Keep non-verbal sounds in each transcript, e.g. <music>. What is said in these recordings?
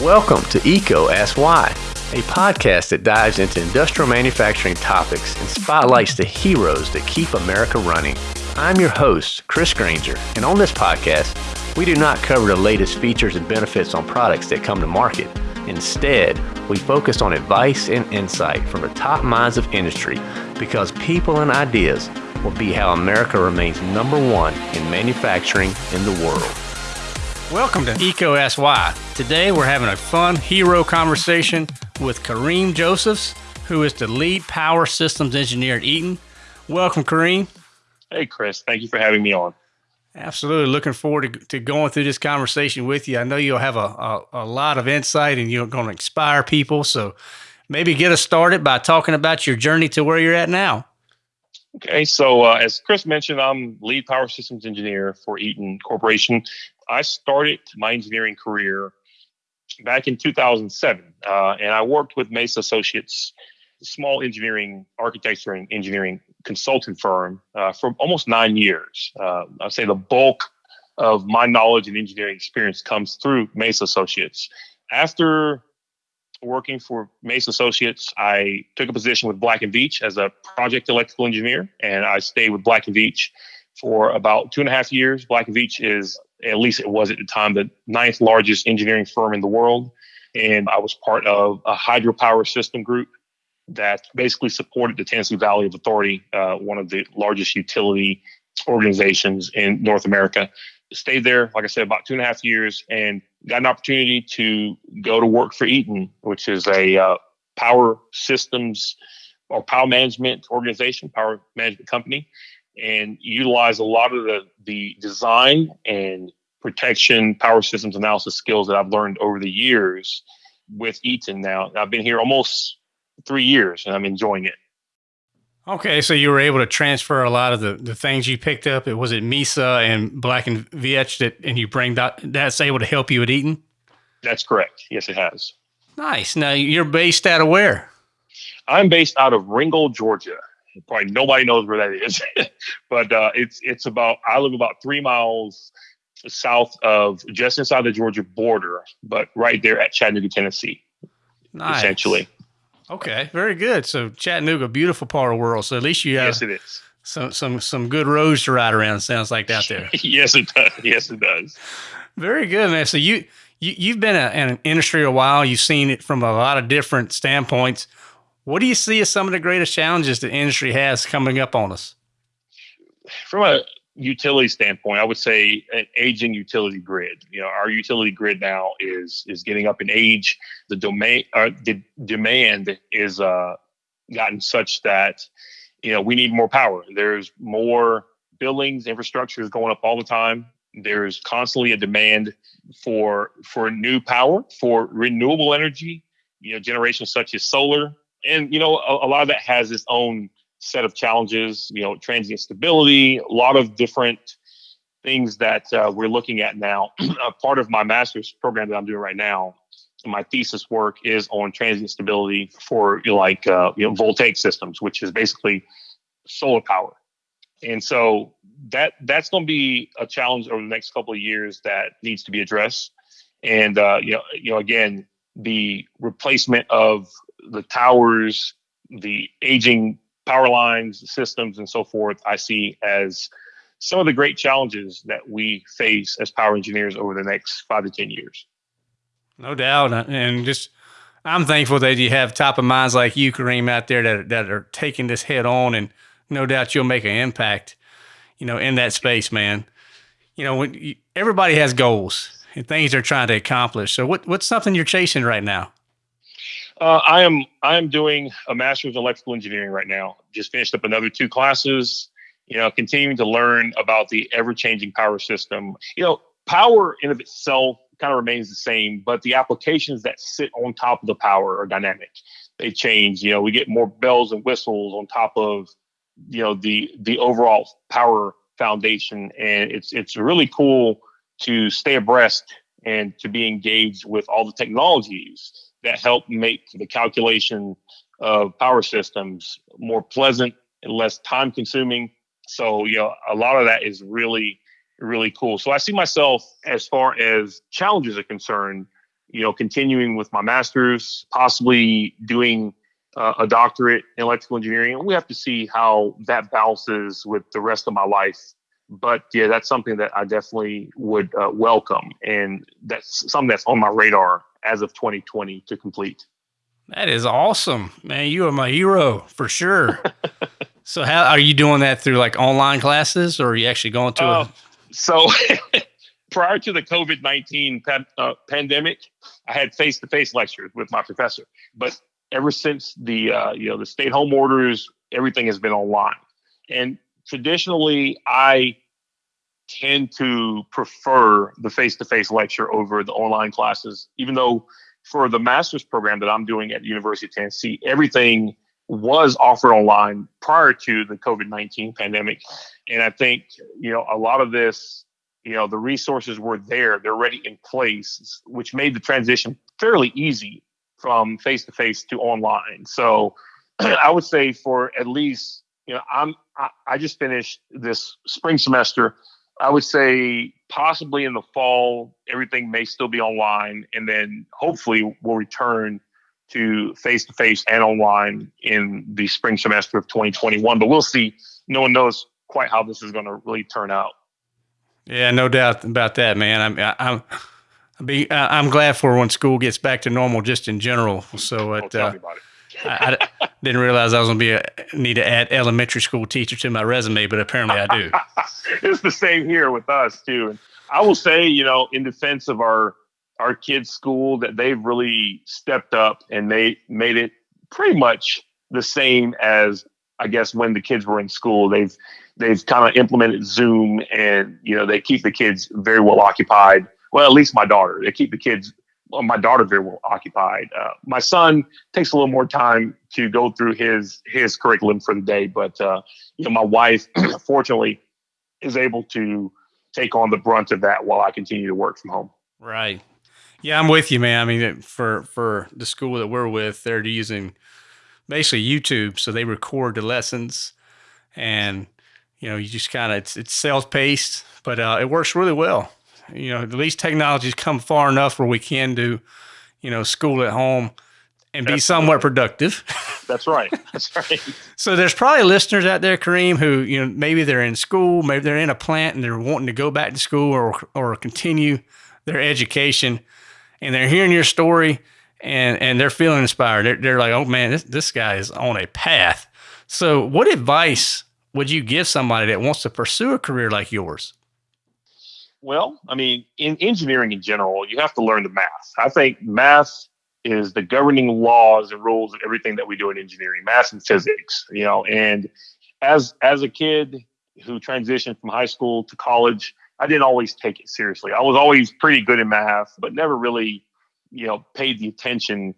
Welcome to EECO Ask Why, a podcast that dives into industrial manufacturing topics and spotlights the heroes that keep America running. I'm your host, Chris Grainger, and on this podcast, we do not cover the latest features and benefits on products that come to market. Instead, we focus on advice and insight from the top minds of industry because people and ideas will be how America remains number one in manufacturing in the world. Welcome to EECO Ask Why. Today we're having a fun hero conversation with Kareem Josephs, who is the lead power systems engineer at Eaton. Welcome, Kareem. Hey, Chris. Thank you for having me on. Absolutely. Looking forward to, to going through this conversation with you. I know you'll have a, a, a lot of insight and you're going to inspire people. So maybe get us started by talking about your journey to where you're at now. Okay, so uh, as Chris mentioned, I'm lead power systems engineer for Eaton Corporation. I started my engineering career back in 2007, uh, and I worked with Mesa Associates, a small engineering, architecture, and engineering consulting firm uh, for almost nine years. Uh, I'd say the bulk of my knowledge and engineering experience comes through Mesa Associates. After working for Mesa Associates, I took a position with Black and Veatch as a project electrical engineer, and I stayed with Black and Veatch for about two and a half years. Black Veatch is, at least it was at the time, the ninth largest engineering firm in the world. And I was part of a hydropower system group that basically supported the Tennessee Valley Authority, uh, one of the largest utility organizations in North America. Stayed there, like I said, about two and a half years and got an opportunity to go to work for Eaton, which is a uh, power systems or power management organization, power management company and utilize a lot of the, the design and protection power systems analysis skills that I've learned over the years with Eaton now. I've been here almost three years and I'm enjoying it. Okay, so you were able to transfer a lot of the, the things you picked up. It was it Mesa and Black and Veatch that, and you bring that that's able to help you at Eaton. That's correct. Yes, it has. Nice. Now you're based out of where? I'm based out of Ringgold, Georgia probably nobody knows where that is, <laughs> but uh, it's it's about I live about three miles south of just inside the Georgia border, but right there at Chattanooga, Tennessee. Nice. Essentially. Okay, very good. So Chattanooga, beautiful part of the world. So at least you have yes, it is. Some some some good roads to ride around. Sounds like out there. <laughs> yes, it does. Yes, it does. Very good, man. So you you you've been a, in an industry a while. You've seen it from a lot of different standpoints. What do you see as some of the greatest challenges the industry has coming up on us? From a utility standpoint, I would say an aging utility grid. You know, our utility grid now is is getting up in age. The domain, uh, the demand is uh, gotten such that you know we need more power. There's more buildings, infrastructure is going up all the time. There's constantly a demand for for new power, for renewable energy. You know, generations such as solar, and you know a, a lot of that has its own set of challenges you know transient stability a lot of different things that uh, we're looking at now. <clears throat> Part of my master's program that i'm doing right now my thesis work is on transient stability for you know, like uh, you know voltaic systems which is basically solar power. And so that that's going to be a challenge over the next couple of years that needs to be addressed. And uh, you know you know again the replacement of the towers, the aging power lines, systems, and so forth, I see as some of the great challenges that we face as power engineers over the next five to 10 years. No doubt. Uh, and just, I'm thankful that you have top of minds like you, Kareem, out there that, that are taking this head on. And no doubt you'll make an impact, you know, in that space, man. You know, when you, everybody has goals and things they're trying to accomplish. So, what, what's something you're chasing right now? Uh, I am I am doing a master's in electrical engineering right now. Just finished up another two classes. You know, continuing to learn about the ever changing power system. You know, power in of itself kind of remains the same, but the applications that sit on top of the power are dynamic. They change. You know, we get more bells and whistles on top of you know the the overall power foundation, and it's it's really cool to stay abreast and to be engaged with all the technologies that help make the calculation of power systems more pleasant and less time consuming. So, you know, a lot of that is really, really cool. So I see myself as far as challenges are concerned, you know, continuing with my master's, possibly doing uh, a doctorate in electrical engineering. And we have to see how that balances with the rest of my life. But yeah, that's something that I definitely would uh, welcome. And that's something that's on my radar as of 2020 to complete. That is awesome, man. You are my hero for sure. <laughs> so, how are you doing that through like online classes, or are you actually going to? Uh, a- so, <laughs> prior to the COVID nineteen uh, pandemic, I had face to face lectures with my professor. But ever since the uh, you know the stay at home orders, everything has been online. And traditionally, I tend to prefer the face to face lecture over the online classes, even though for the master's program that I'm doing at the University of Tennessee, everything was offered online prior to the COVID 19 pandemic. And I think, you know, a lot of this, you know, the resources were there, they're already in place, which made the transition fairly easy from face to face to online. So <clears throat> I would say for at least, you know, I'm, I, I just finished this spring semester I would say possibly in the fall, everything may still be online, and then hopefully we'll return to face to face and online in the spring semester of 2021. But we'll see. No one knows quite how this is going to really turn out. Yeah, no doubt about that, man. I'm I'm be I'm glad for when school gets back to normal, just in general. So it. Uh, it. I, I, didn't realize I was going to be a need to add elementary school teacher to my resume, but apparently I do. <laughs> it's the same here with us too. And I will say, you know, in defense of our our kids' school, that they've really stepped up and they made it pretty much the same as I guess when the kids were in school. They've they've kind of implemented Zoom, and you know they keep the kids very well occupied. Well, at least my daughter, they keep the kids well, my daughter very well occupied. Uh, my son takes a little more time to go through his his curriculum for the day, but uh, you know, my wife, <clears throat> fortunately, is able to take on the brunt of that while I continue to work from home. Right. Yeah, I'm with you, man. I mean, for for the school that we're with, they're using basically YouTube, so they record the lessons, and you know, you just kind of it's it's self paced, but uh, it works really well. You know, at least technology's come far enough where we can do, you know, school at home and be somewhat productive. <laughs> That's right. That's right. so there's probably listeners out there, Kareem, who you know maybe they're in school, maybe they're in a plant and they're wanting to go back to school or or continue their education, and they're hearing your story and and they're feeling inspired. They're, they're like, oh man, this this guy is on a path. So, what advice would you give somebody that wants to pursue a career like yours? Well, I mean, in engineering in general, you have to learn the math. I think math is the governing laws and rules of everything that we do in engineering, math and physics, you know, and as as a kid who transitioned from high school to college, I didn't always take it seriously. I was always pretty good in math, but never really, you know, paid the attention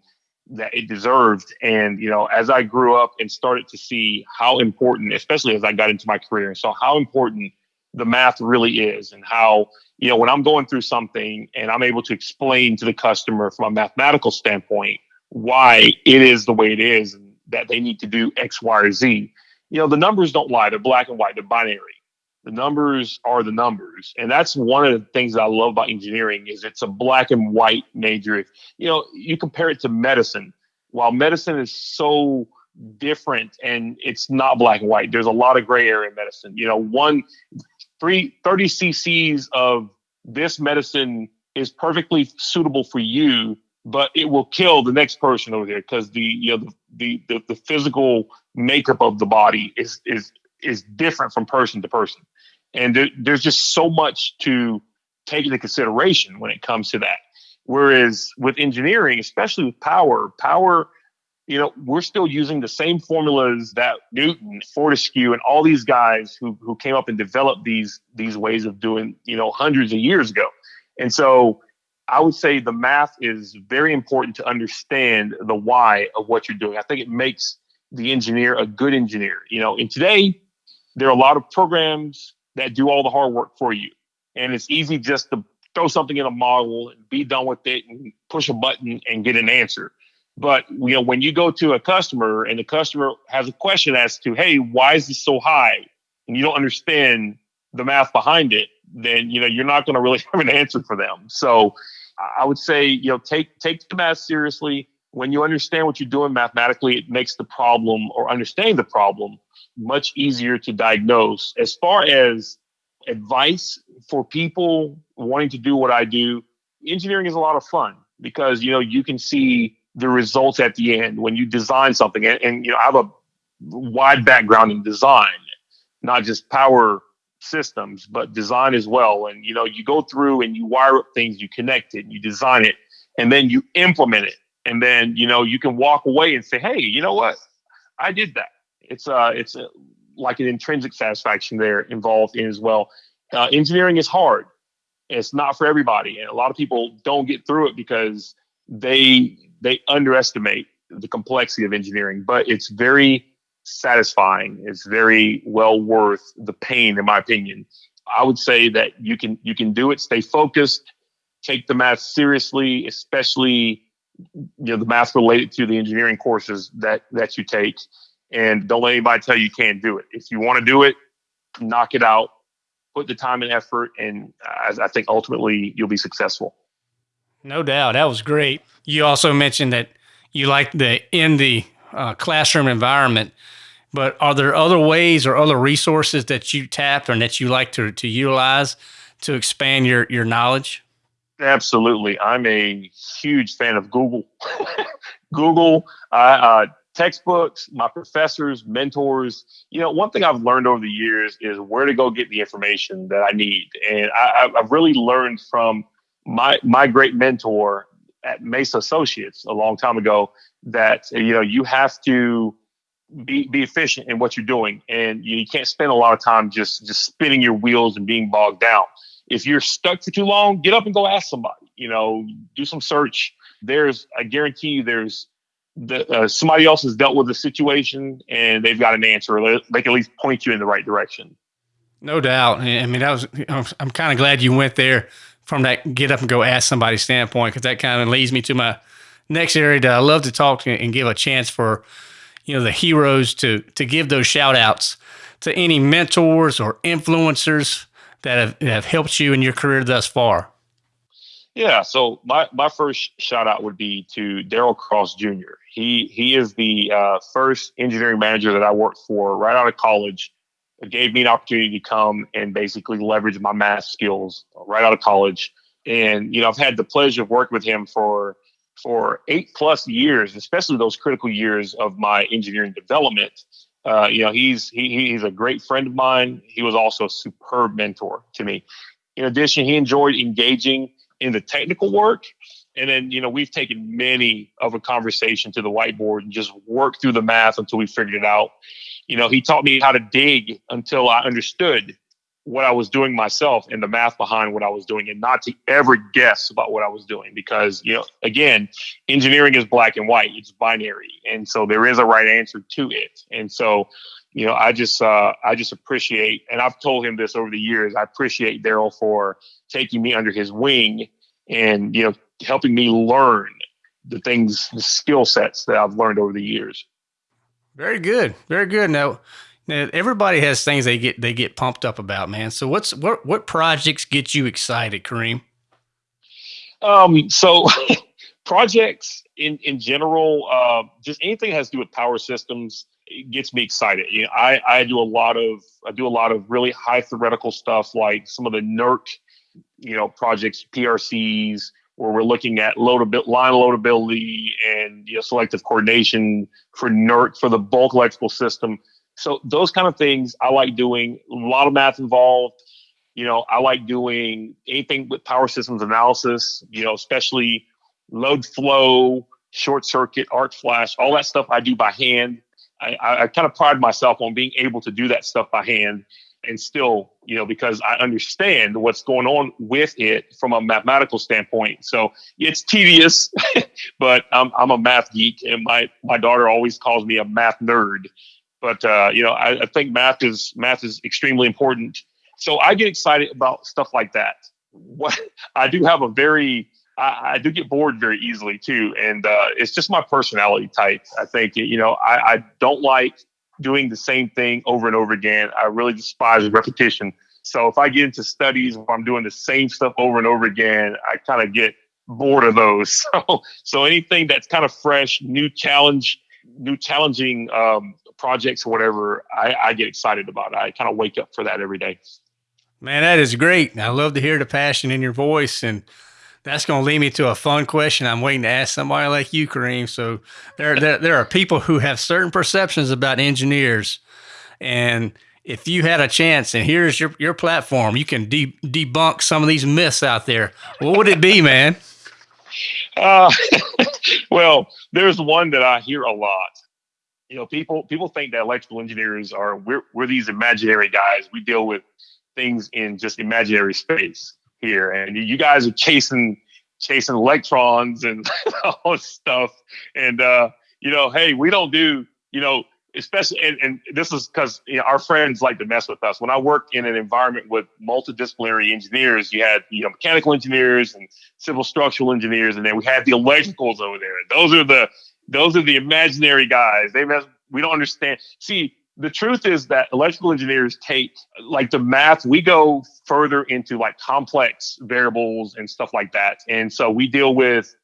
that it deserved. And, you know, as I grew up and started to see how important, especially as I got into my career and saw how important the math really is and how you know when i'm going through something and i'm able to explain to the customer from a mathematical standpoint why it is the way it is and that they need to do x y or z you know the numbers don't lie. They're black and white. They're binary. The numbers are the numbers. And that's one of the things that i love about engineering is it's a black and white major. You know you compare it to medicine. While medicine is so different and it's not black and white there's a lot of gray area in medicine. You know one three, 30 cc's of this medicine is perfectly suitable for you, but it will kill the next person over there because the you know the, the the physical makeup of the body is is is different from person to person, and there, there's just so much to take into consideration when it comes to that. Whereas with engineering, especially with power, power you know, we're still using the same formulas that Newton, Fortescue, and all these guys who who came up and developed these these ways of doing, you know, hundreds of years ago. And so I would say the math is very important to understand the why of what you're doing. I think it makes the engineer a good engineer. You know, and today there are a lot of programs that do all the hard work for you. And it's easy just to throw something in a model and be done with it and push a button and get an answer. But you know, when you go to a customer and the customer has a question as to, hey, why is this so high? And you don't understand the math behind it, then you know you're not going to really <laughs> have an answer for them. So I would say, you know, take take the math seriously. When you understand what you're doing mathematically, it makes the problem or understanding the problem much easier to diagnose. As far as advice for people wanting to do what I do, engineering is a lot of fun because you know you can see the results at the end when you design something. And, and you know, I have a wide background in design, not just power systems, but design as well. And you know, you go through and you wire up things, you connect it, you design it, and then you implement it. And then you know you can walk away and say, "Hey, you know what? I did that." It's uh, it's a, like an intrinsic satisfaction there involved in as well. Uh, engineering is hard. It's not for everybody, and a lot of people don't get through it because they they underestimate the complexity of engineering. But it's very satisfying. It's very well worth the pain, in my opinion. I would say that you can you can do it. Stay focused. Take the math seriously, especially you know the math related to the engineering courses that that you take. And don't let anybody tell you you can't do it. If you want to do it, knock it out. Put the time and effort, and uh, I, I think ultimately you'll be successful. No doubt, that was great. You also mentioned that you like the in the uh, classroom environment. But are there other ways or other resources that you tap and that you like to, to utilize to expand your, your knowledge? Absolutely. I'm a huge fan of Google. <laughs> Google, uh, textbooks, my professors, mentors. You know, one thing I've learned over the years is where to go get the information that I need. And I, I've really learned from my, my great mentor at Mesa Associates a long time ago that you know you have to be be efficient in what you're doing, and you, can't spend a lot of time just just spinning your wheels and being bogged down. If you're stuck for too long, get up and go ask somebody. You know, do some search. There's, I guarantee you, there's the, uh, somebody else has dealt with the situation and they've got an answer. They can at least point you in the right direction. No doubt. I mean, that was. I'm kind of glad you went there from that get up and go ask somebody standpoint because that kind of leads me to my next area that I love to talk to and give a chance for you know the heroes to to give those shout outs to any mentors or influencers that have, have helped you in your career thus far. Yeah, so my, my first shout out would be to Daryl Cross Jr. He he is the uh, first engineering manager that I worked for right out of college. Gave me an opportunity to come and basically leverage my math skills right out of college. And you know, I've had the pleasure of working with him for for eight plus years, especially those critical years of my engineering development. Uh, you know, he's he, he's a great friend of mine. He was also a superb mentor to me. In addition, he enjoyed engaging in the technical work. And then, you know, we've taken many of a conversation to the whiteboard and just worked through the math until we figured it out. You know, he taught me how to dig until I understood what I was doing myself and the math behind what I was doing and not to ever guess about what I was doing because, you know, again, engineering is black and white, it's binary. And so there is a right answer to it. And so, you know, I just, uh, I just appreciate, and I've told him this over the years, I appreciate Daryl for taking me under his wing and, you know, helping me learn the things, the skill sets that I've learned over the years. Very good. Very good. Now, now, everybody has things they get they get pumped up about, man. So what's what what projects get you excited, Kareem? Um, so <laughs> projects in in general, uh, just anything that has to do with power systems gets me excited. You know, I I do a lot of I do a lot of really high theoretical stuff like some of the NERC, you know, projects, PRCs, where we're looking at loadability, line loadability and you know, selective coordination for NERC for the bulk electrical system so those kind of things I like doing. A lot of math involved. You know, I like doing anything with power systems analysis. You know, especially load flow, short circuit, arc flash, all that stuff I do by hand. I, I, I kind of pride myself on being able to do that stuff by hand and still, you know, because I understand what's going on with it from a mathematical standpoint. So it's tedious, <laughs> but I'm, I'm a math geek, and my my daughter always calls me a math nerd but uh, you know, I, I, think math is math is extremely important. So I get excited about stuff like that. What <laughs> I do have a very I, I do get bored very easily too, and uh, it's just my personality type. I think you know I, I don't like doing the same thing over and over again. I really despise repetition. So if I get into studies where I'm doing the same stuff over and over again, I kind of get bored of those. <laughs> So, so anything that's kind of fresh, new challenge, new challenging um, projects or whatever, I, I get excited about. I kind of wake up for that every day. Man, that is great. I love to hear the passion in your voice and that's going to lead me to a fun question I'm waiting to ask somebody like you, Kareem. So there, there, there are people who have certain perceptions about engineers. And if you had a chance and here's your, your platform, you can de- debunk some of these myths out there. What would it be, man? Uh, <laughs> well, there's one that I hear a lot. You know, people people think that electrical engineers are we're we're these imaginary guys. We deal with things in just imaginary space here, and you guys are chasing chasing electrons and <laughs> all this stuff. And uh, you know, hey, we don't do you know, especially and, and this is because you know, our friends like to mess with us. When I worked in an environment with multidisciplinary engineers, you had you know mechanical engineers and civil structural engineers, and then we had the electricals over there. Those are the those are the imaginary guys. They mess. We don't understand. See, the truth is that electrical engineers take like the math we go further into like complex variables and stuff like that. And so we deal with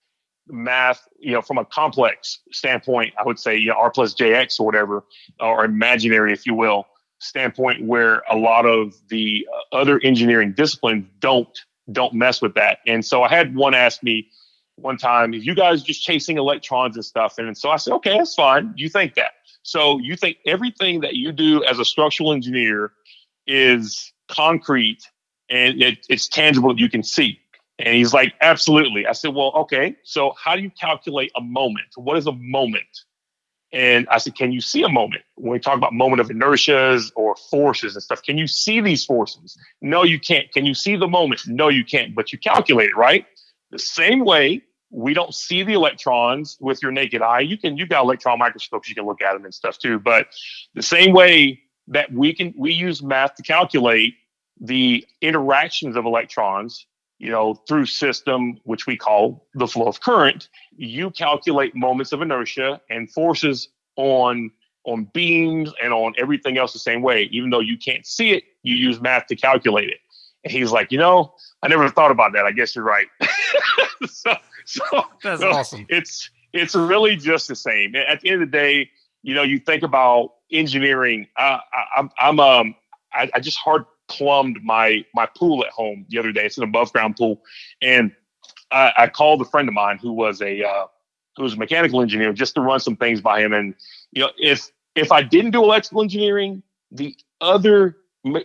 math you know from a complex standpoint i would say you know r plus jx or whatever or imaginary if you will standpoint where a lot of the uh, other engineering disciplines don't don't mess with that. And so i had one ask me one time you guys just chasing electrons and stuff? And so i said okay that's fine. You think that so you think everything that you do as a structural engineer is concrete and it, it's tangible that you can see. And he's like, absolutely. I said, well, okay. So how do you calculate a moment? What is a moment? And I said, can you see a moment? When we talk about moment of inertias or forces and stuff, can you see these forces? No, you can't. Can you see the moment? No, you can't, but you calculate it, right? The same way we don't see the electrons with your naked eye. You can you've got electron microscopes, you can look at them and stuff too. But the same way that we can we use math to calculate the interactions of electrons, you know, through system, which we call the flow of current, you calculate moments of inertia and forces on on beams and on everything else the same way. Even though you can't see it, you use math to calculate it. And he's like, you know, I never thought about that. I guess you're right. <laughs> so <laughs> so that's awesome. It's it's really just the same. At the end of the day, you know, you think about engineering. Uh, I, I'm I'm um I, I just hard plumbed my my pool at home the other day. It's an above ground pool, and I, I called a friend of mine who was a uh, who was a mechanical engineer just to run some things by him. And you know, if if I didn't do electrical engineering, the other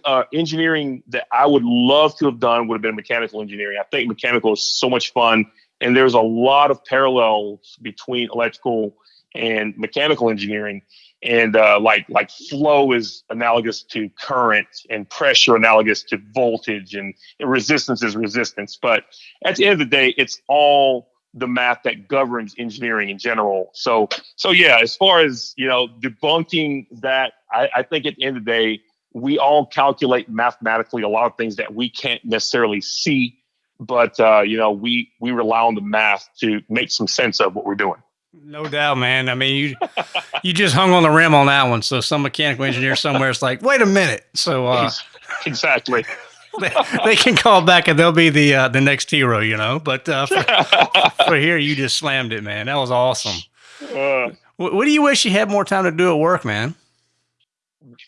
uh, engineering that I would love to have done would have been mechanical engineering. I think mechanical is so much fun and there's a lot of parallels between electrical and mechanical engineering. And uh, like like flow is analogous to current and pressure analogous to voltage and, resistance is resistance. But at the end of the day it's all the math that governs engineering in general. So so yeah as far as you know debunking that I, I think at the end of the day we all calculate mathematically a lot of things that we can't necessarily see but uh, you know we we rely on the math to make some sense of what we're doing. No doubt, man. I mean, you you just hung on the rim on that one. So some mechanical engineer somewhere is like, wait a minute. So uh, exactly. <laughs> They, they, can call back and they'll be the uh, the next hero, you know. But uh, for, <laughs> for, here, you just slammed it, man. That was awesome. Uh, what, what, do you wish you had more time to do at work, man?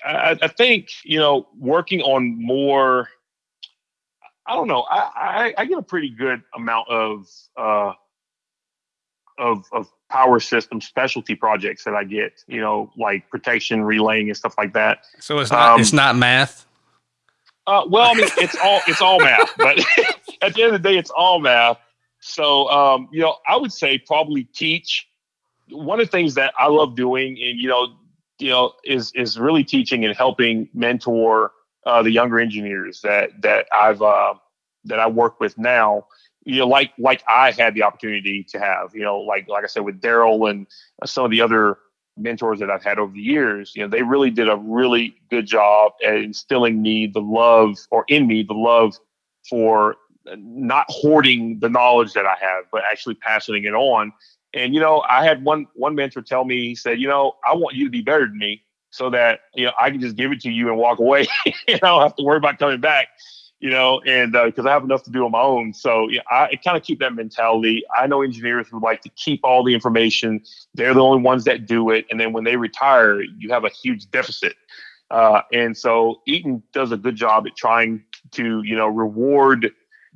I, I think you know working on more I don't know. I, I, I get a pretty good amount of uh, of of power system specialty projects that I get. You know, like protection, relaying, and stuff like that. So it's not um, it's not math. Uh, well, I mean, it's all it's all math, but <laughs> at the end of the day, it's all math. So, um, you know, I would say probably teach. One of the things that I love doing, and you know, you know, is is really teaching and helping mentor uh, the younger engineers that that I've uh, that I work with now. You know, like like I had the opportunity to have. You know, like like I said with Daryl and some of the other mentors that I've had over the years. You know, they really did a really good job at instilling me the love, or in me the love for not hoarding the knowledge that I have, but actually passing it on. And you know, I had one one mentor tell me, he said, you know, I want you to be better than me so that you know I can just give it to you and walk away. <laughs> and I don't have to worry about coming back. you know, and because uh, I have enough to do on my own. So yeah, I kind of keep that mentality. I know engineers would like to keep all the information. They're the only ones that do it, and then when they retire, you have a huge deficit. Uh, and so Eaton does a good job at trying to, you know, reward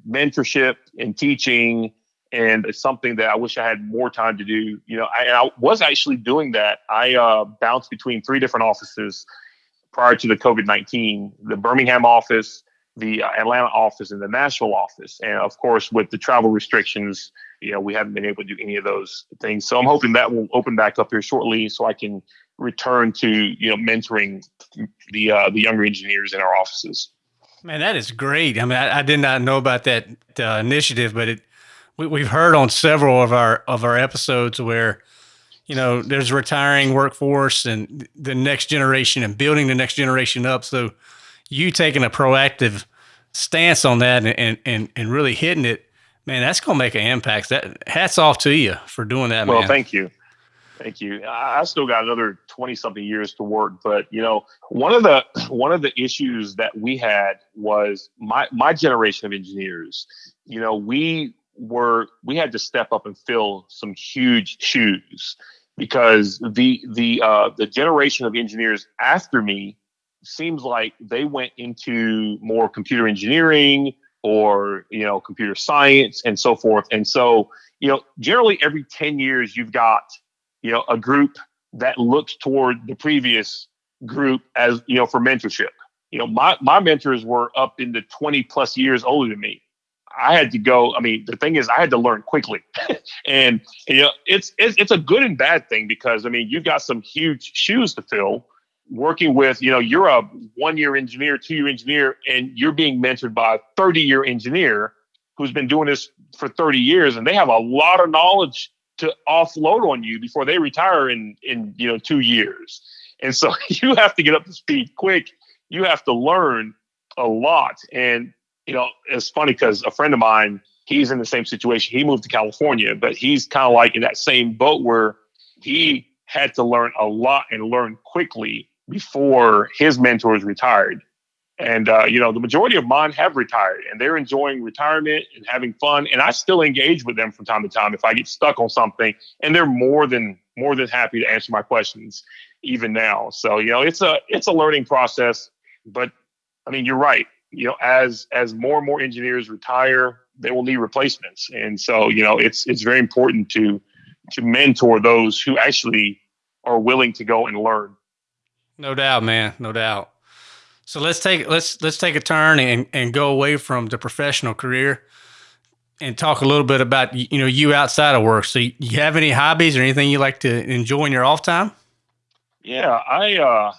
mentorship and teaching. And it's something that I wish I had more time to do. You know, I, I was actually doing that. I uh, bounced between three different offices prior to the COVID 19 the Birmingham office, the Atlanta office, and the Nashville office. And of course, with the travel restrictions, you know, we haven't been able to do any of those things. So I'm hoping that will open back up here shortly so I can return to, you know, mentoring the uh, the younger engineers in our offices. Man, that is great. I mean, I, I did not know about that uh, initiative, but it we, we've heard on several of our of our episodes where you know there's retiring workforce and the next generation and building the next generation up. So you taking a proactive stance on that and and and really hitting it, man, that's gonna make an impact. That hats off to you for doing that, well, man. thank you. Thank you. I still got another 20 something years to work, but you know, one of the one of the issues that we had was my my generation of engineers, you know, we were we had to step up and fill some huge shoes because the the uh, the generation of engineers after me seems like they went into more computer engineering or you know computer science and so forth and so you know generally every 10 years you've got you know, a group that looks toward the previous group as, you know, for mentorship. You know, my, my mentors were up into 20 plus years older than me. I had to go. I mean, the thing is, I had to learn quickly, <laughs> and you know, it's, it's it's a good and bad thing because I mean, you've got some huge shoes to fill. Working with, you know, you're a one year engineer, two year engineer, and you're being mentored by a 30 year engineer who's been doing this for 30 years, and they have a lot of knowledge to offload on you before they retire in in you know two years. And so <laughs> you have to get up to speed quick. You have to learn a lot. And you know, it's funny because a friend of mine, he's in the same situation. He moved to California, but he's kind of like in that same boat where he had to learn a lot and learn quickly before his mentors retired. And uh, you know, the majority of mine have retired, and they're enjoying retirement and having fun. And I still engage with them from time to time if I get stuck on something, and they're more than more than happy to answer my questions, even now. So you know, it's a it's a learning process. But I mean, you're right. You know, as as more and more engineers retire, they will need replacements, and so you know, it's it's very important to to mentor those who actually are willing to go and learn. No doubt, man. No doubt. So let's take let's let's take a turn and, and go away from the professional career and talk a little bit about you know you outside of work. So you have any hobbies or anything you like to enjoy in your off time? Yeah, I uh,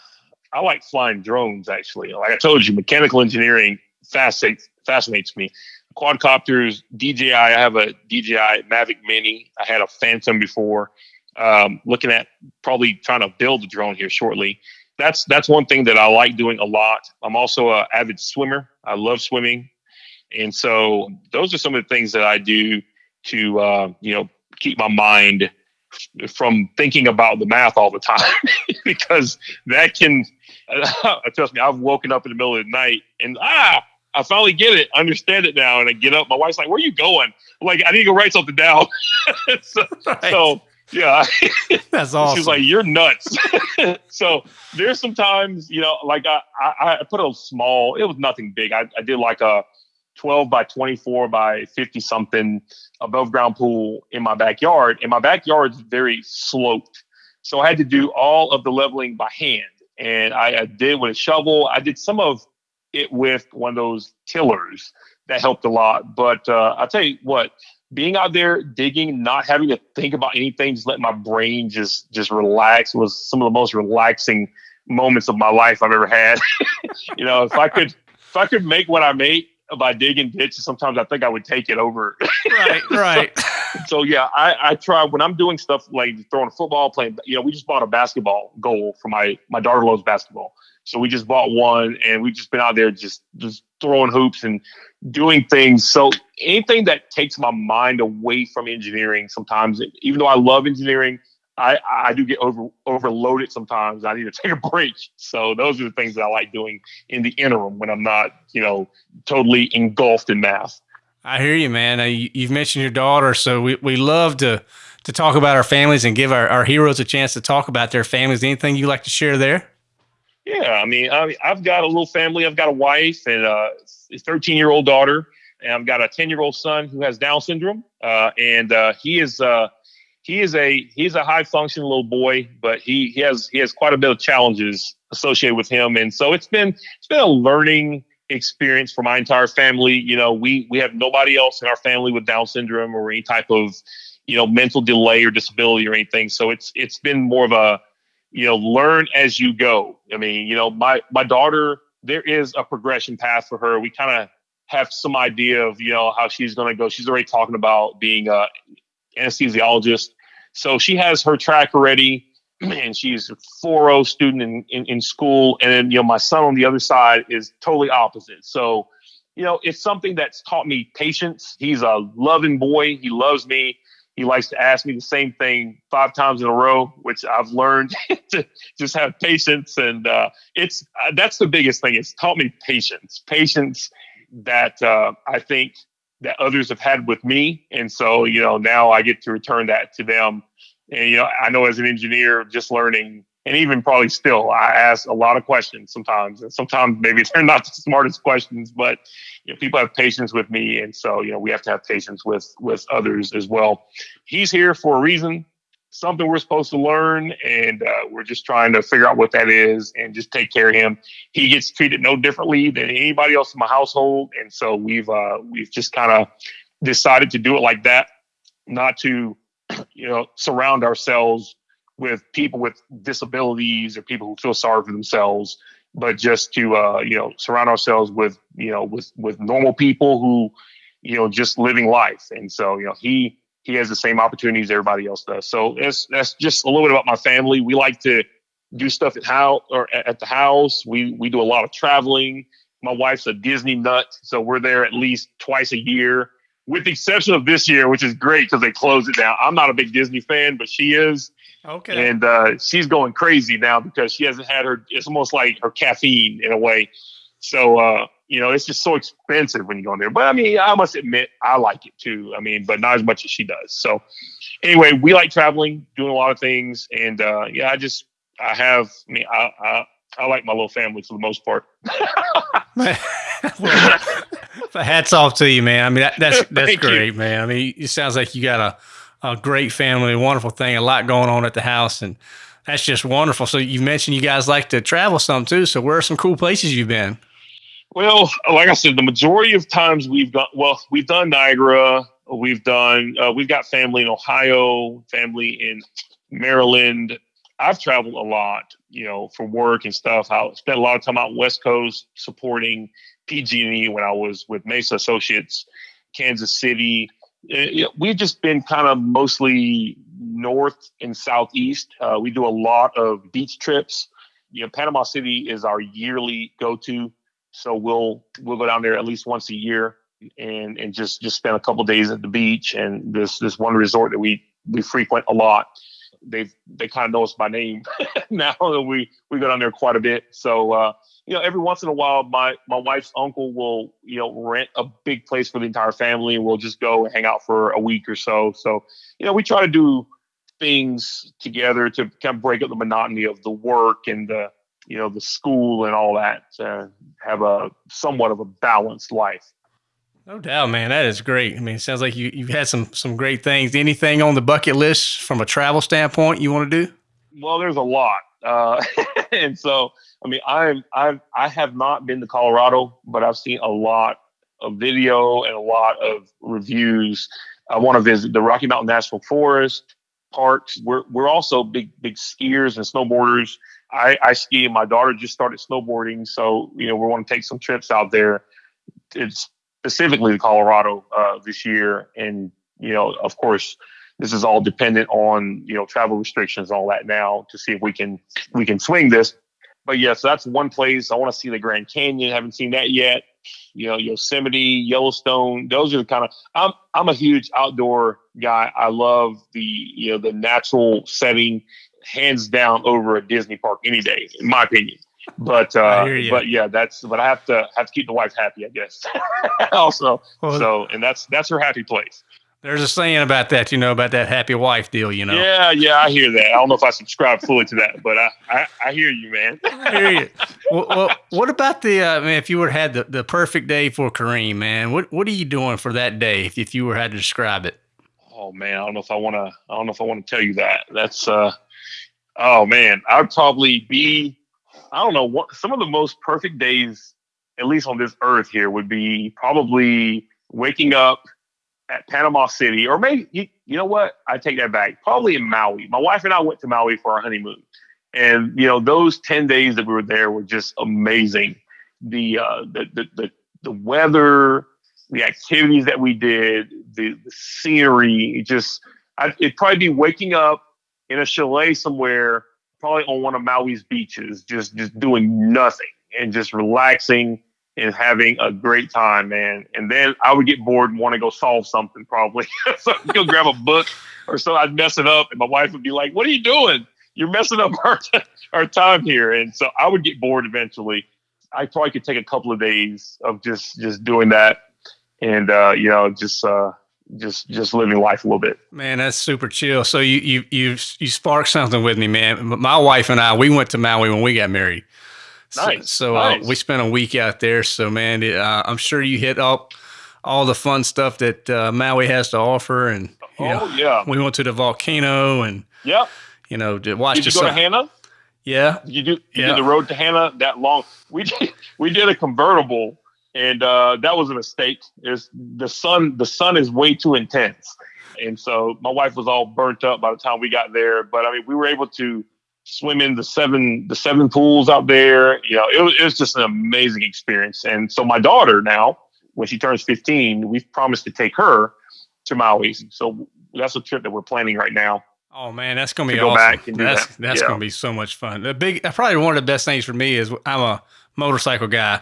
I like flying drones. Actually, like I told you, mechanical engineering fascinates fascinates me. Quadcopters, DJI. I have a DJI Mavic Mini. I had a Phantom before. Um, looking at probably trying to build a drone here shortly that's that's one thing that I like doing a lot. I'm also an avid swimmer. I love swimming, and so those are some of the things that I do to uh, you know keep my mind from thinking about the math all the time <laughs> because that can <laughs> trust me. I've woken up in the middle of the night and ah. I finally get it, understand it now, and I get up. My wife's like, "Where are you going?" I'm like, "I need to go write something down." <laughs> so, right. so yeah. That's awesome. She's like, you're nuts. so there's sometimes, you know, like I, I, I, put a small, it was nothing big. I, I did like a 12 by 24 by 50 something above ground pool in my backyard. And my backyard's very sloped. So I had to do all of the leveling by hand. And I, I did with a shovel. I did some of it with one of those tillers that helped a lot. But uh, I'll tell you what, being out there digging, not having to think about anything, just let my brain just just relax was some of the most relaxing moments of my life I've ever had. <laughs> you know, if I could if I could make what I make by digging ditches, sometimes I think I would take it over. right, <laughs> right. so, so, yeah, I, I try when I'm doing stuff like throwing a football, playing. You know, we just bought a basketball goal for my my daughter loves basketball, so we just bought one, and we've just been out there just just throwing hoops and doing things. So anything that takes my mind away from engineering, sometimes, even though I love engineering, I, I do get over overloaded sometimes. I need to <laughs> take a break. So those are the things that I like doing in the interim when I'm not, you know, totally engulfed in math. I hear you, man. Uh, you've mentioned your daughter, so we, we love to to talk about our families and give our, our heroes a chance to talk about their families. Anything you like to share there? Yeah, I mean, I, have got a little family. I've got a wife and a 13 year old daughter, and I've got a 10 year old son who has Down syndrome, uh, and uh, he is uh, he is a he's a high functioning little boy, but he he has he has quite a bit of challenges associated with him, and so it's been it's been a learning experience for my entire family. You know, we we have nobody else in our family with Down syndrome or any type of you know mental delay or disability or anything. So it's it's been more of a you know learn as you go. I mean, you know, my my daughter there is a progression path for her. We kind of have some idea of you know how she's going to go. She's already talking about being a anesthesiologist so she has her track already, <clears throat> and she's a 4.0 student in, in, in school. And then, you know, my son on the other side is totally opposite. So, you know, it's something that's taught me patience. He's a loving boy. He loves me. He likes to ask me the same thing five times in a row, which I've learned <laughs> to just have patience. And uh, it's uh, that's the biggest thing. It's taught me patience, patience that uh, I think that others have had with me. And so, you know, now I get to return that to them and, you know, I know as an engineer, just learning, and even probably still, I ask a lot of questions sometimes. And sometimes maybe <laughs> they're not the smartest questions, but you know, people have patience with me. And so, you know, we have to have patience with with others as well. He's here for a reason, something we're supposed to learn, and uh, we're just trying to figure out what that is and just take care of him. He gets treated no differently than anybody else in my household. And so we've uh, we've just kind of decided to do it like that, not to <clears throat> you know, surround ourselves with people with disabilities or people who feel sorry for themselves, but just to uh, you know surround ourselves with you know with with normal people who you know just living life. And so you know he he has the same opportunities everybody else does. So that's that's just a little bit about my family. We like to do stuff at house or at the house. We we do a lot of traveling. My wife's a Disney nut, so we're there at least twice a year with the exception of this year, which is great because they closed it down. I'm not a big Disney fan, but she is. Okay. And uh, she's going crazy now because she hasn't had her. It's almost like her caffeine in a way. So uh, you know, it's just so expensive when you go in there. But I mean, I must admit, I like it too. I mean, but not as much as she does. So anyway, we like traveling, doing a lot of things, and uh, yeah, I just I have. I mean, I, I I like my little family for the most part. <laughs> <laughs> well, hats off to you, man. I mean, that, that's <laughs> that's great, you. man. I mean, it sounds like you got a, a great family, a wonderful thing, a lot going on at the house, and that's just wonderful. So you mentioned you guys like to travel some too. So where are some cool places you've been? Well, like I said, the majority of times we've done Well, we've done Niagara. We've done. Uh, we've got family in Ohio, family in Maryland. I've traveled a lot, you know, for work and stuff. I spent a lot of time out West Coast supporting PG&E when I was with Mesa Associates, Kansas City. Uh, we've just been kind of mostly north and southeast. Uh, we do a lot of beach trips. You know, Panama City is our yearly go-to, so we'll we'll go down there at least once a year and and just just spend a couple days at the beach. And this this one resort that we we frequent a lot they they kind of know us by name <laughs> now that we we go down there quite a bit. So uh, you know, every once in a while, my my wife's uncle will you know rent a big place for the entire family, and we'll just go hang out for a week or so. So you know, we try to do things together to kind of break up the monotony of the work and the you know the school and all that. To have a somewhat of a balanced life. No doubt, man. That is great. I mean, it sounds like you, you've had some some great things. Anything on the bucket list from a travel standpoint you want to do? Well, there's a lot. Uh, <laughs> and so, I mean, I'm I've I have not been to Colorado, but I've seen a lot of video and a lot of reviews. I want to visit the Rocky Mountain National Forest parks. We're we're also big big skiers and snowboarders. I, I ski. And my daughter just started snowboarding, so you know we want to take some trips out there. It's specifically to Colorado uh, this year. And, you know, of course, this is all dependent on, you know, travel restrictions, all that now to see if we can, we can swing this. But yes, that's one place I want to see the Grand Canyon. Haven't seen that yet. you know, Yosemite, Yellowstone. Those are the kind of I'm I'm a huge outdoor guy. I love the you know the natural setting, hands down over a Disney park any day, in my opinion. But uh, but yeah, that's but I have to have to keep the wife happy, I guess. <laughs> also, well, so and that's that's her happy place. There's a saying about that, you know, about that happy wife deal, you know. Yeah, yeah, I hear that. I don't know if I subscribe fully to that, but I, I, I hear you, man. I hear you. Well, well what about the? Uh, I mean, if you were had the, the perfect day for Kareem, man, what what are you doing for that day? If, if you were had to describe it. Oh man, I don't know if I want to. I don't know if I want to tell you that. That's. uh Oh man, I'd probably be. I don't know what some of the most perfect days, at least on this earth here, would be probably waking up at Panama City, or maybe you, you know what? I take that back. Probably in Maui. My wife and I went to Maui for our honeymoon, and you know those ten days that we were there were just amazing. The uh, the, the the the weather, the activities that we did, the, the scenery. Just I, it'd probably be waking up in a chalet somewhere, probably on one of Maui's beaches, just just doing nothing and just relaxing and having a great time, man. And then I would get bored and want to go solve something probably. <laughs> so I'd go grab a book or so I'd mess it up. And my wife would be like, What are you doing? You're messing up our, our time here. And so I would get bored eventually. I probably could take a couple of days of just just doing that and uh, you know, just uh just just living life a little bit. Man, that's super chill. So you you you you sparked something with me, man. My wife and I, we went to Maui when we got married. Nice. So, so nice. Uh, we spent a week out there. So man, uh, I'm sure you hit up all the fun stuff that uh, Maui has to offer. And oh know, yeah, we went to the volcano and yeah, you know, to watch. Did you go to Hana? Yeah. You do. You yeah. did the road to Hana that long. We did. We did a convertible, and uh, that was a mistake. Is the sun? The sun is way too intense, and so my wife was all burnt up by the time we got there. But I mean, we were able to swim in the seven the seven pools out there. You know, it was, it was just an amazing experience. And so my daughter now, when she turns 15, we've promised to take her to Maui. So that's a trip that we're planning right now. Oh man, that's gonna be to awesome. Go back and that's that. that's yeah. gonna be so much fun. The big, probably one of the best things for me is I'm a motorcycle guy,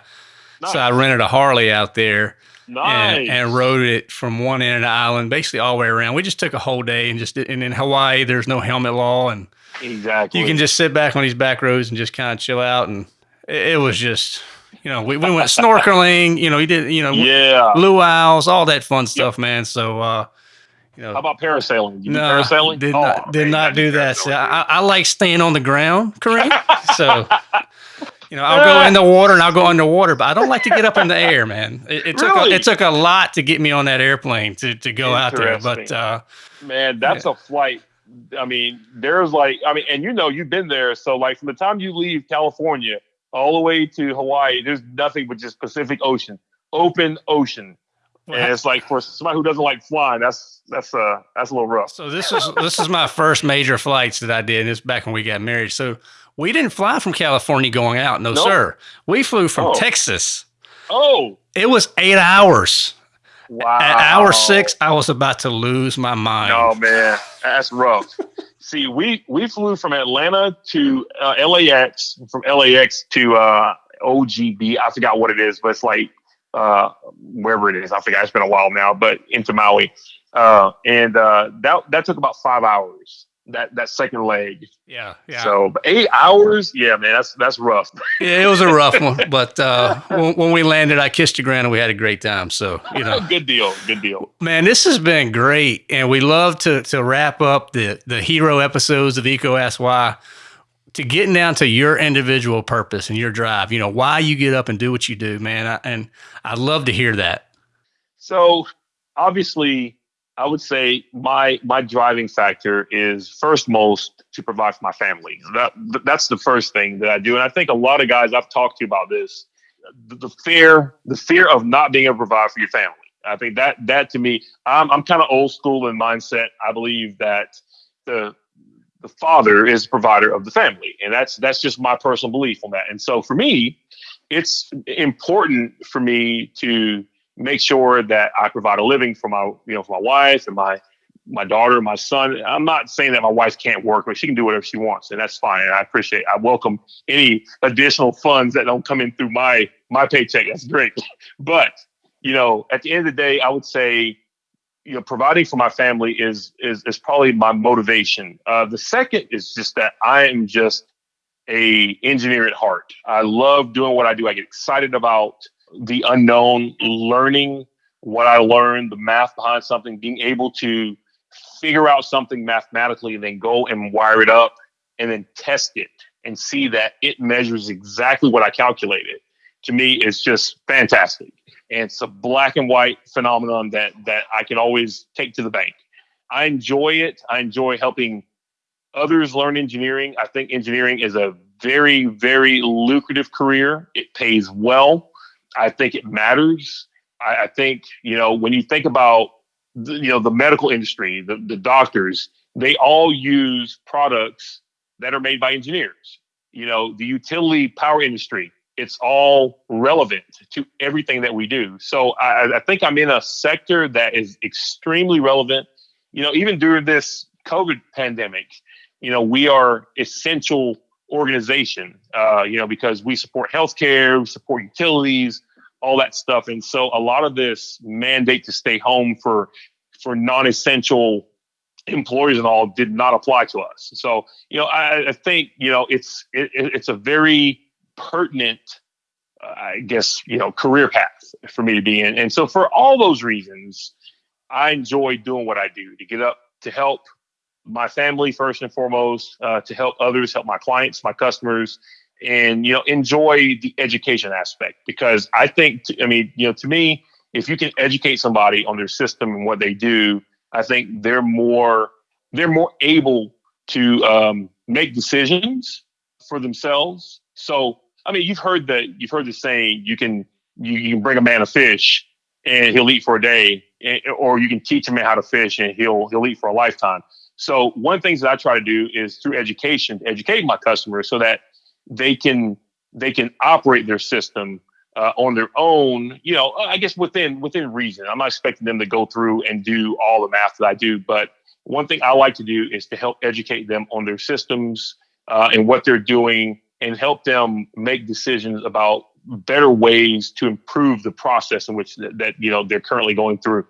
nice. so I rented a Harley out there. Nice. And, and, rode it from one end of the island, basically all the way around. We just took a whole day and just and in Hawaii, there's no helmet law, and Exactly. You can just sit back on these back roads and just kind of chill out. And it, it was just, you know, we, we went snorkeling, you know, he did, you know, yeah, luau's, all that fun stuff, man. So, uh, you know, how about parasailing? You no, parasailing? Did oh, not, did man, not do that. So I, I, like staying on the ground, Kareem. so, <laughs> you know, I'll go in the water and I'll go underwater, but I don't like to get up in the air, man. It, it took really? a, it took a lot to get me on that airplane to, to go out there, but uh, man, that's yeah. a flight I mean, there's like, I mean, and you know, you've been there. So, like, from the time you leave California all the way to Hawaii, there's nothing but just Pacific Ocean, open ocean. And it's like for somebody who doesn't like flying, that's that's uh that's a little rough. So this is this is my first major flights that I did. And it's back when we got married. So we didn't fly from California going out. No, nope. sir. We flew from oh. Texas. Oh. It was eight hours. Wow. At hour six, I was about to lose my mind. Oh man, that's rough. <laughs> See, we we flew from Atlanta to uh, LAX, from LAX to uh, OGB. I forgot what it is, but it's like uh, wherever it is. I forgot. It's been a while now, but into Maui, uh, and uh, that that took about five hours that that second leg. Yeah, yeah. So eight hours, yeah, man, that's that's rough. <laughs> yeah, it was a rough one, but uh, when, when, we landed, I kissed your ground and we had a great time. So you know, good deal, good deal. Man, this has been great, and we love to to wrap up the the hero episodes of EECO Ask Why to getting down to your individual purpose and your drive. You know why you get up and do what you do, man. I, and I'd love to hear that. So obviously I would say my my driving factor is first most to provide for my family. That that's the first thing that I do, and I think a lot of guys I've talked to about this, the, the fear the fear of not being able to provide for your family. I think that that to me, I'm I'm kind of old school in mindset. I believe that the the father is the provider of the family, and that's that's just my personal belief on that. And so for me, it's important for me to make sure that I provide a living for my, you know, for my wife and my my daughter, my son. I'm not saying that my wife can't work, but she can do whatever she wants, and that's fine. And I appreciate. I welcome any additional funds that don't come in through my my paycheck. That's great. <laughs> But, you know, at the end of the day, I would say, you know, providing for my family is is is probably my motivation. Uh, the second is just that I am just a engineer at heart. I love doing what I do. I get excited about the unknown, learning what I learned, the math behind something, being able to figure out something mathematically and then go and wire it up and then test it and see that it measures exactly what I calculated. To me, it's just fantastic. And it's a black and white phenomenon that that I can always take to the bank. I enjoy it. I enjoy helping others learn engineering. I think engineering is a very, very lucrative career. It pays well. I think it matters. I, I think, you know, when you think about, the, you know, the medical industry, the, the doctors, they all use products that are made by engineers. You know, the utility power industry, it's all relevant to everything that we do. So I, I think I'm in a sector that is extremely relevant. You know, even during this COVID pandemic, you know, we are essential organization, uh, you know, because we support healthcare, we support utilities, all that stuff. And so a lot of this mandate to stay home for for non-essential employees and all did not apply to us. So, you know, I, I think, you know, it's it, it's a very pertinent uh, I guess, you know, career path for me to be in. And so for all those reasons, I enjoy doing what I do to get up to help my family first and foremost, uh, to help others, help my clients, my customers, and you know enjoy the education aspect because I think I mean you know to me if you can educate somebody on their system and what they do, I think they're more they're more able to um, make decisions for themselves. So I mean you've heard that you've heard the saying you can you, you can bring a man a fish and he'll eat for a day, or you can teach man how to fish and he'll he'll eat for a lifetime. So one of the things that I try to do is through education, to educate my customers so that they can they can operate their system uh, on their own. You know, I guess within within reason. I'm not expecting them to go through and do all the math that I do, but one thing I like to do is to help educate them on their systems uh, and what they're doing, and help them make decisions about better ways to improve the process in which that, that you know they're currently going through.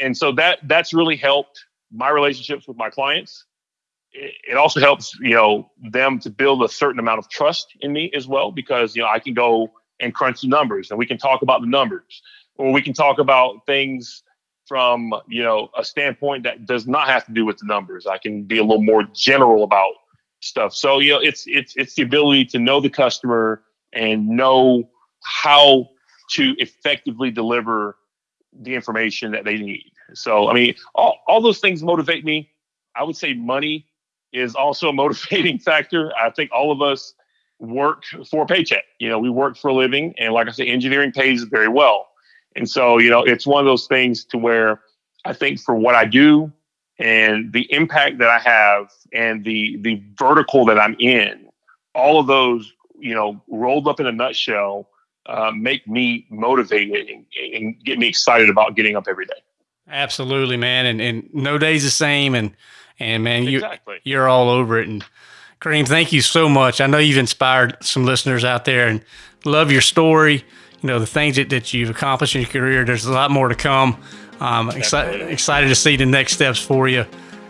And so that that's really helped my relationships with my clients. It also helps, you know, them to build a certain amount of trust in me as well, because you know I can go and crunch the numbers, and we can talk about the numbers, or we can talk about things from you know a standpoint that does not have to do with the numbers. I can be a little more general about stuff. So you know, it's it's it's the ability to know the customer and know how to effectively deliver the information that they need. So, I mean, all, all those things motivate me. I would say money is also a motivating <laughs> factor. I think all of us work for a paycheck. You know, we work for a living. And like I say, engineering pays very well. And so, you know, it's one of those things to where I think for what I do and the impact that I have and the the vertical that I'm in, all of those, you know, rolled up in a nutshell, uh, make me motivated and, and get me excited about getting up every day. Absolutely, man. And and no day's the same. And and man, you exactly. you're all over it. And Kareem, thank you so much. I know you've inspired some listeners out there and love your story. You know the things that, that you've accomplished in your career. There's a lot more to come. Um, excited excited to see the next steps for you.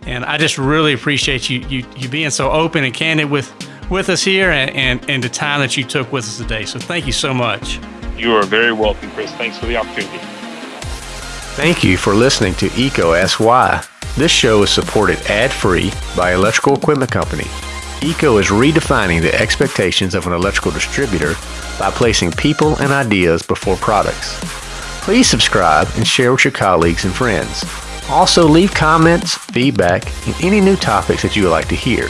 And I just really appreciate you you you being so open and candid with with us here and, and, and the time that you took with us today. So thank you so much. You are very welcome, Chris. Thanks for the opportunity. Thank you for listening to EECO Asks Why. This show is supported ad-free by Electrical Equipment Company. EECO is redefining the expectations of an electrical distributor by placing people and ideas before products. Please subscribe and share with your colleagues and friends. Also, leave comments, feedback, and any new topics that you would like to hear.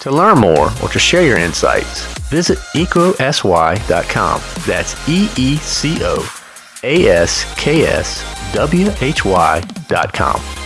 To learn more or to share your insights, visit eecoaskswhy.com. That's E E C O A S K S W H Y.com.